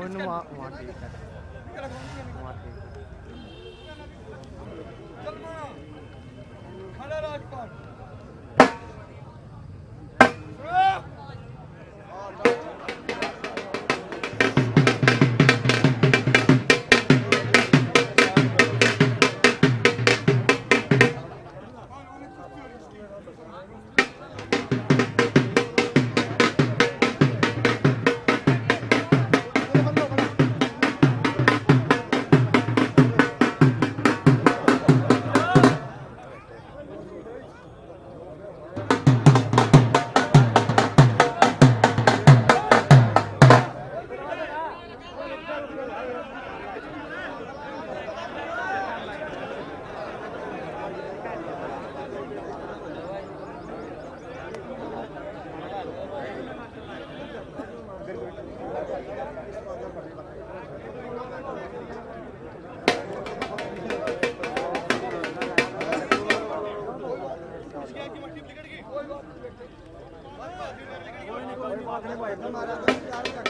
Cornwall. que le a